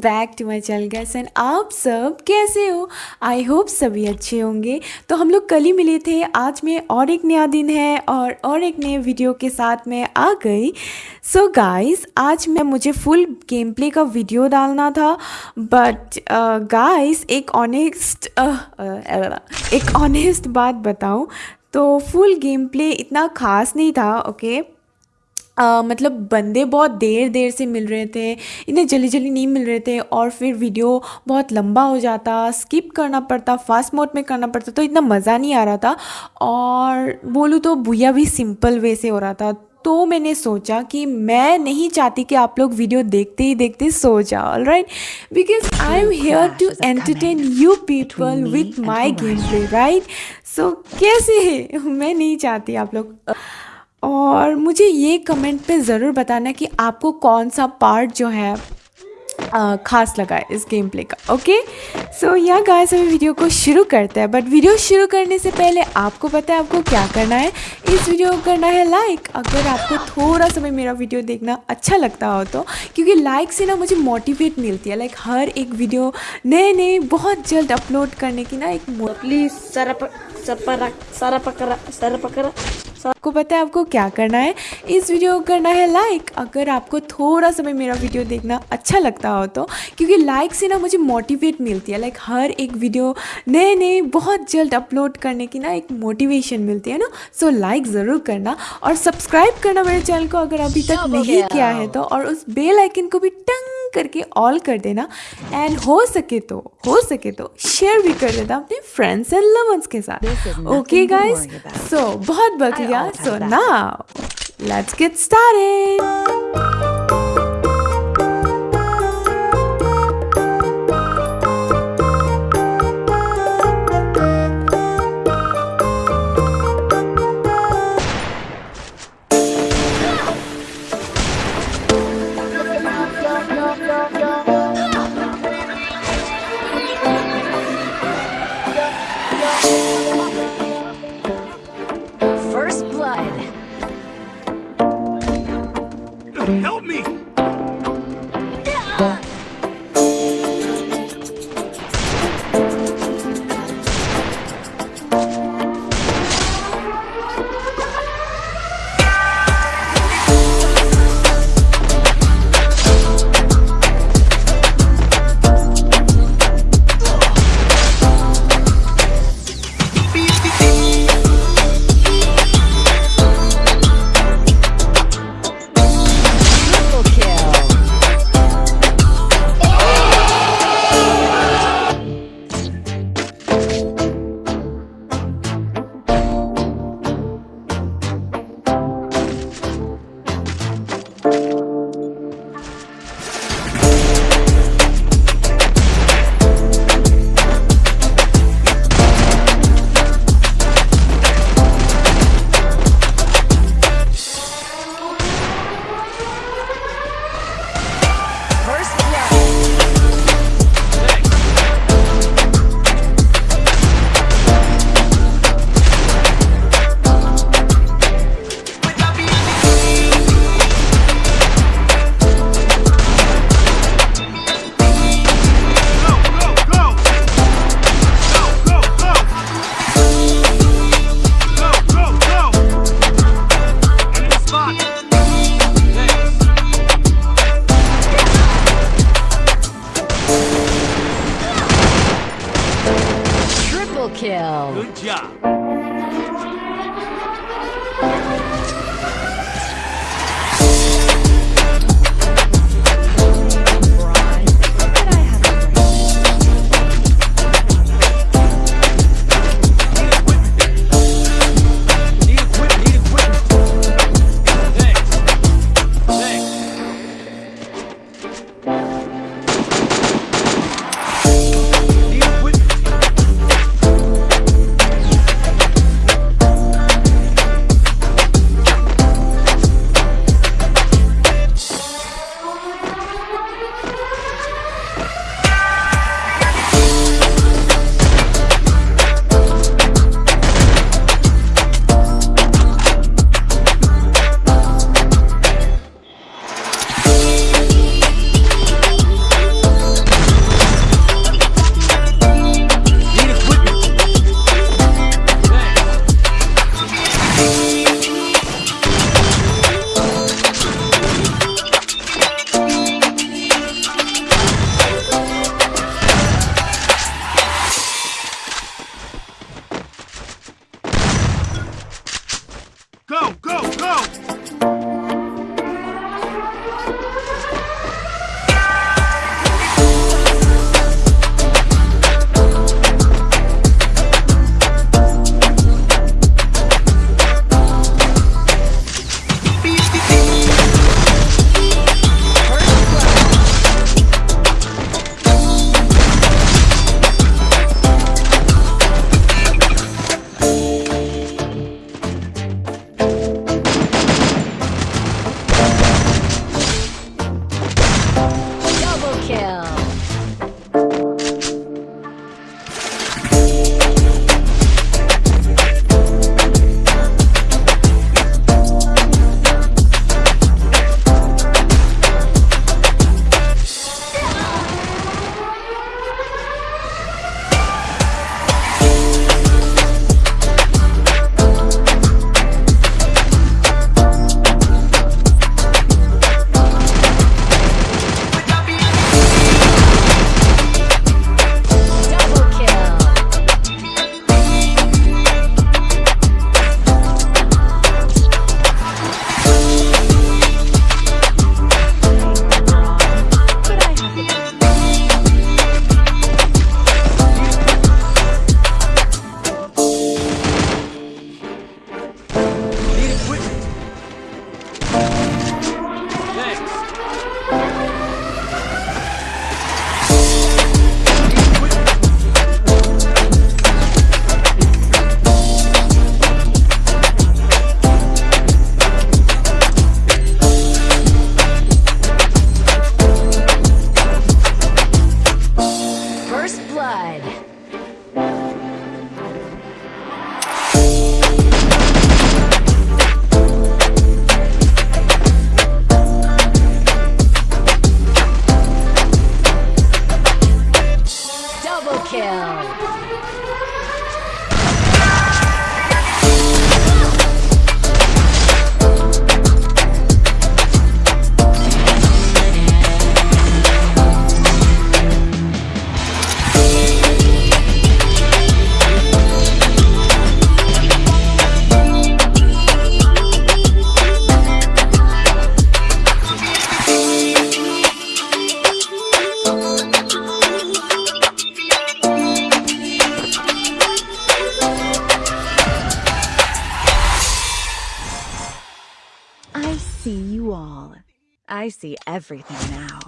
Back to my channel guys and आप सब कैसे हो? आई होप सभी अच्छे होंगे। तो हम लोग कल ही मिले थे। आज में और एक नया दिन है और और एक नए वीडियो के साथ मैं आ गई। सो so गाइस आज मैं मुझे फुल गेम प्ले का वीडियो डालना था। बट गाइस uh, एक ऑनेस्ट uh, uh, एक ऑनेस्ट बात बताऊँ। तो फुल गेम प्ले इतना ख़ास नहीं था ओके okay? मतलब बंदे बहुत देर देर से मिल रहे थे इन्हें जल्दी जल्दी नहीं मिल रहे थे और फिर वीडियो बहुत लंबा हो जाता स्किप करना पड़ता फास्ट मोड में करना पड़ता तो इतना मज़ा नहीं आ रहा था। और बोलूँ तो भूया भी सिंपल वे से हो रहा था। तो मैंने सोचा कि मैं नहीं चाहती कि आप लोग वीडियो देखते ही देखते सो जाओ right because I am here to entertain you people with my game play right so कैसे? है मैं नहीं चाहती आप लोग। और मुझे ये कमेंट पे ज़रूर बताना कि आपको कौन सा पार्ट जो है ख़ास लगा है इस गेम प्ले का ओके सो यहाँ गाइस अभी वीडियो को शुरू करते हैं बट वीडियो शुरू करने से पहले आपको पता है आपको क्या करना है? इस वीडियो को करना है लाइक अगर आपको थोड़ा समय मेरा वीडियो देखना अच्छा लगता हो तो क्योंकि लाइक से ना मुझे मोटिवेट मिलती है लाइक हर एक वीडियो नए नए बहुत जल्द अपलोड करने की ना एक प्लीज़ सारा सारा पकड़ा सारा पकड़ा आपको पता है आपको क्या करना है? इस वीडियो को करना है लाइक अगर आपको थोड़ा समय मेरा वीडियो देखना अच्छा लगता हो तो क्योंकि लाइक से ना मुझे मोटिवेट मिलती है लाइक हर एक वीडियो नए नए बहुत जल्द अपलोड करने की ना एक मोटिवेशन मिलती है ना। सो लाइक ज़रूर करना और सब्सक्राइब करना मेरे चैनल को अगर अभी तक नहीं किया है तो और उस बेल आइकन को भी टंग करके ऑल कर देना। एंड हो सके तो हो सके तो शेयर भी कर देना अपने फ्रेंड्स एंड लवर्स के साथ। ओके गाइस सो बहुत बकरिया so now let's get started Help me! Kill. See you all. I see everything now.